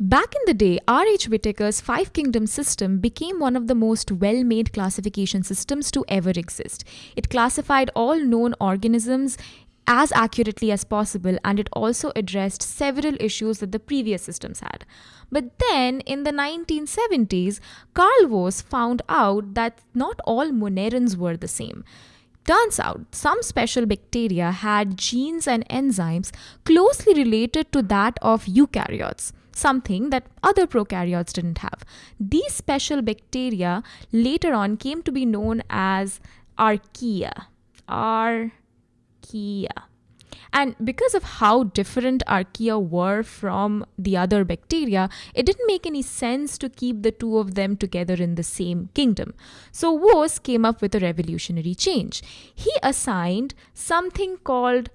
Back in the day, R.H. Whittaker's five kingdom system became one of the most well made classification systems to ever exist. It classified all known organisms as accurately as possible and it also addressed several issues that the previous systems had. But then in the 1970s, Carl Woese found out that not all monerans were the same. Turns out some special bacteria had genes and enzymes closely related to that of eukaryotes something that other prokaryotes didn't have. These special bacteria later on came to be known as archaea. Archaea. And because of how different archaea were from the other bacteria, it didn't make any sense to keep the two of them together in the same kingdom. So Woese came up with a revolutionary change. He assigned something called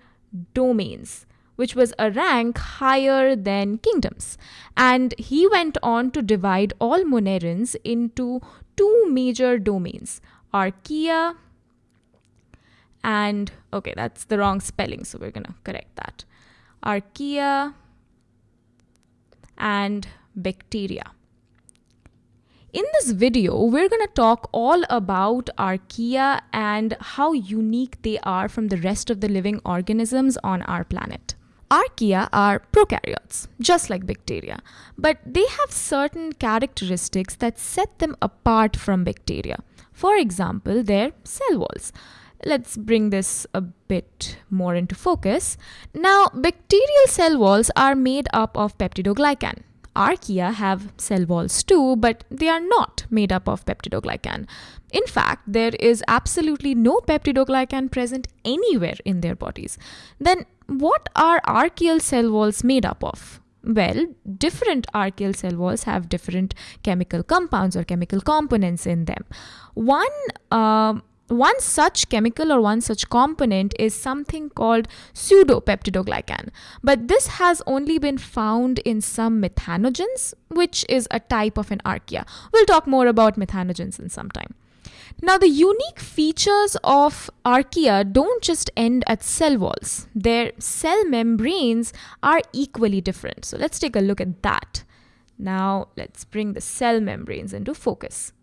domains which was a rank higher than kingdoms. And he went on to divide all monerans into two major domains archaea and, okay, that's the wrong spelling, so we're to correct that. Archaea and bacteria. In this video, we're going to talk all about archaea and how unique they are from the rest of the living organisms on our planet. Archaea are prokaryotes, just like bacteria, but they have certain characteristics that set them apart from bacteria. For example, their cell walls. Let's bring this a bit more into focus. Now, bacterial cell walls are made up of peptidoglycan. Archaea have cell walls too, but they are not made up of peptidoglycan. In fact, there is absolutely no peptidoglycan present anywhere in their bodies. Then what are archaeal cell walls made up of? Well, different archaeal cell walls have different chemical compounds or chemical components in them. One uh, one such chemical or one such component is something called pseudopeptidoglycan. But this has only been found in some methanogens, which is a type of an archaea. We'll talk more about methanogens in some time. Now, the unique features of archaea don't just end at cell walls, their cell membranes are equally different. So, let's take a look at that. Now, let's bring the cell membranes into focus.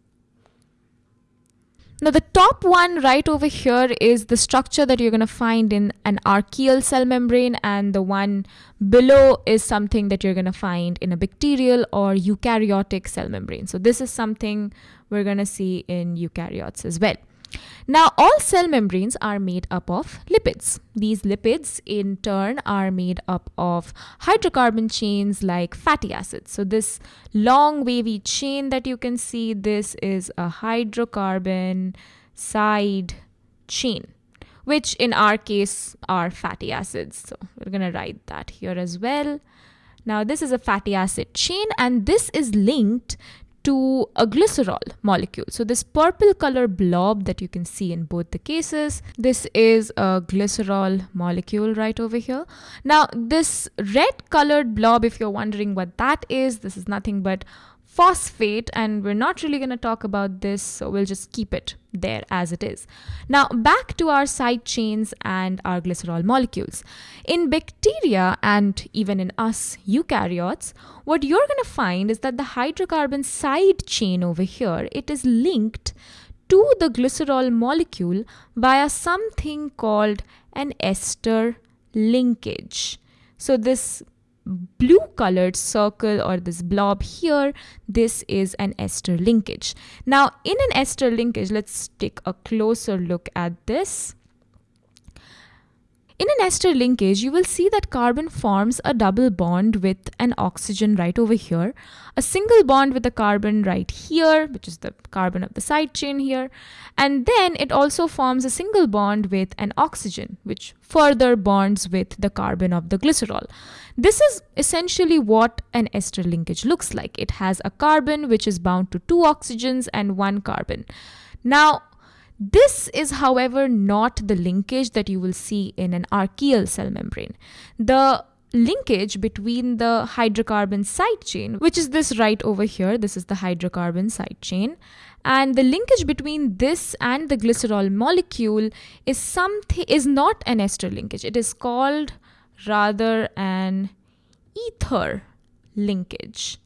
Now the top one right over here is the structure that you're going to find in an archaeal cell membrane and the one below is something that you're going to find in a bacterial or eukaryotic cell membrane. So this is something we're going to see in eukaryotes as well. Now, all cell membranes are made up of lipids. These lipids, in turn, are made up of hydrocarbon chains like fatty acids. So, this long wavy chain that you can see, this is a hydrocarbon side chain, which in our case are fatty acids. So, we're going to write that here as well. Now, this is a fatty acid chain, and this is linked to a glycerol molecule. So this purple color blob that you can see in both the cases, this is a glycerol molecule right over here. Now this red colored blob, if you're wondering what that is, this is nothing but phosphate and we're not really going to talk about this so we'll just keep it there as it is. Now back to our side chains and our glycerol molecules. In bacteria and even in us eukaryotes, what you're going to find is that the hydrocarbon side chain over here, it is linked to the glycerol molecule via something called an ester linkage. So this blue colored circle or this blob here, this is an ester linkage. Now in an ester linkage, let's take a closer look at this. In an ester linkage, you will see that carbon forms a double bond with an oxygen right over here, a single bond with a carbon right here, which is the carbon of the side chain here, and then it also forms a single bond with an oxygen, which further bonds with the carbon of the glycerol. This is essentially what an ester linkage looks like. It has a carbon which is bound to two oxygens and one carbon. Now, this is, however, not the linkage that you will see in an archaeal cell membrane. The linkage between the hydrocarbon side chain, which is this right over here, this is the hydrocarbon side chain, and the linkage between this and the glycerol molecule is something is not an ester linkage. It is called rather an ether linkage.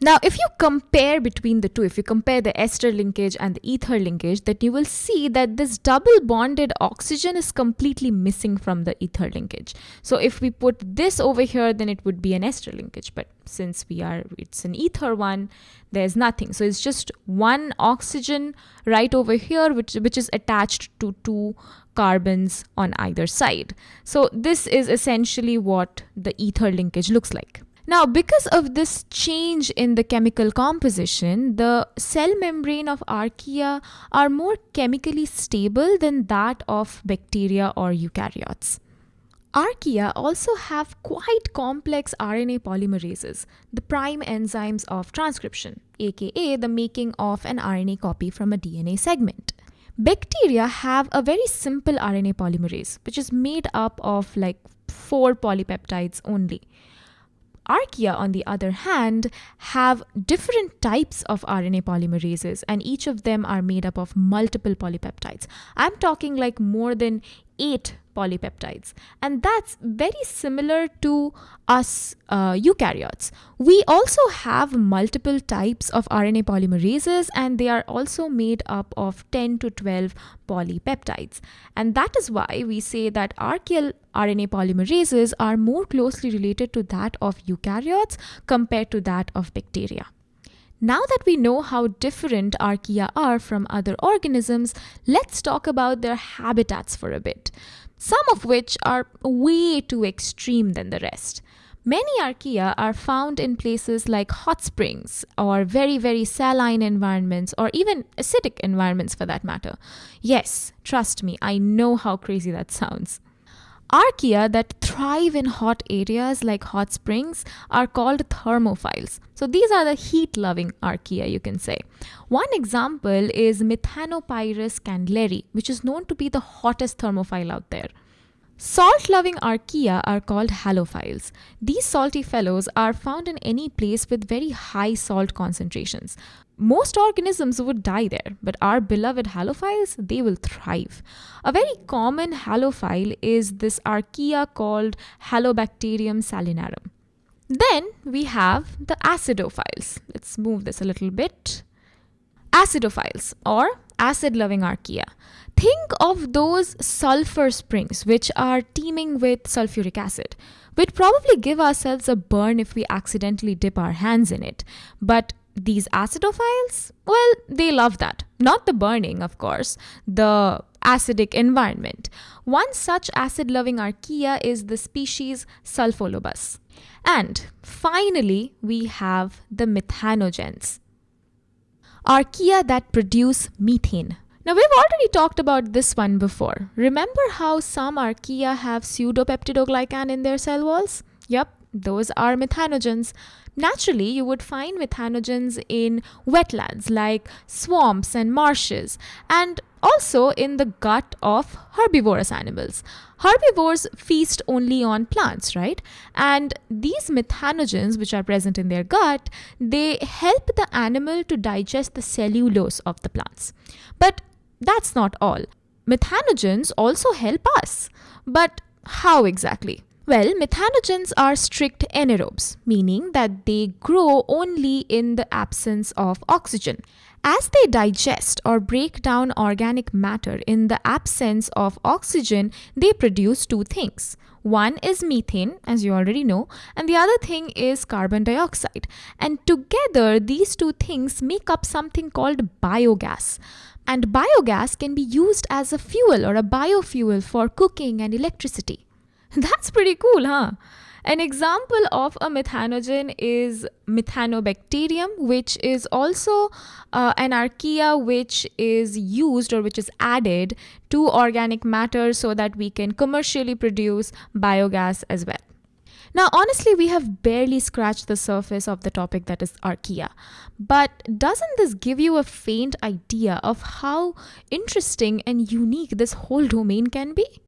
Now, if you compare between the two, if you compare the ester linkage and the ether linkage, then you will see that this double bonded oxygen is completely missing from the ether linkage. So if we put this over here, then it would be an ester linkage. But since we are, it's an ether one, there's nothing. So it's just one oxygen right over here, which, which is attached to two carbons on either side. So this is essentially what the ether linkage looks like. Now, because of this change in the chemical composition, the cell membrane of archaea are more chemically stable than that of bacteria or eukaryotes. Archaea also have quite complex RNA polymerases, the prime enzymes of transcription, aka the making of an RNA copy from a DNA segment. Bacteria have a very simple RNA polymerase, which is made up of like four polypeptides only. Archaea, on the other hand, have different types of RNA polymerases, and each of them are made up of multiple polypeptides. I'm talking like more than eight polypeptides. And that's very similar to us uh, eukaryotes. We also have multiple types of RNA polymerases, and they are also made up of 10 to 12 polypeptides. And that is why we say that archaeal RNA polymerases are more closely related to that of eukaryotes compared to that of bacteria. Now that we know how different archaea are from other organisms, let's talk about their habitats for a bit, some of which are way too extreme than the rest. Many archaea are found in places like hot springs or very, very saline environments or even acidic environments for that matter. Yes, trust me, I know how crazy that sounds. Archaea that thrive in hot areas like hot springs are called thermophiles. So these are the heat loving archaea, you can say. One example is Methanopyrus kandleri, which is known to be the hottest thermophile out there. Salt loving archaea are called halophiles. These salty fellows are found in any place with very high salt concentrations. Most organisms would die there, but our beloved halophiles, they will thrive. A very common halophile is this archaea called Halobacterium salinarum. Then we have the acidophiles. Let's move this a little bit. Acidophiles or acid loving archaea. Think of those sulfur springs which are teeming with sulfuric acid. We'd probably give ourselves a burn if we accidentally dip our hands in it. But these acidophiles, well, they love that. Not the burning, of course, the acidic environment. One such acid loving archaea is the species Sulfolobus. And finally, we have the methanogens. Archaea that produce methane. Now, we've already talked about this one before. Remember how some archaea have pseudopeptidoglycan in their cell walls? Yep, those are methanogens. Naturally, you would find methanogens in wetlands like swamps and marshes, and also in the gut of herbivorous animals. Herbivores feast only on plants, right? And these methanogens, which are present in their gut, they help the animal to digest the cellulose of the plants. But that's not all. Methanogens also help us. But how exactly? Well, methanogens are strict anaerobes, meaning that they grow only in the absence of oxygen. As they digest or break down organic matter in the absence of oxygen, they produce two things. One is methane, as you already know, and the other thing is carbon dioxide. And together, these two things make up something called biogas. And biogas can be used as a fuel or a biofuel for cooking and electricity. That's pretty cool, huh? An example of a methanogen is Methanobacterium, which is also uh, an archaea which is used or which is added to organic matter so that we can commercially produce biogas as well. Now, honestly, we have barely scratched the surface of the topic that is archaea. But doesn't this give you a faint idea of how interesting and unique this whole domain can be?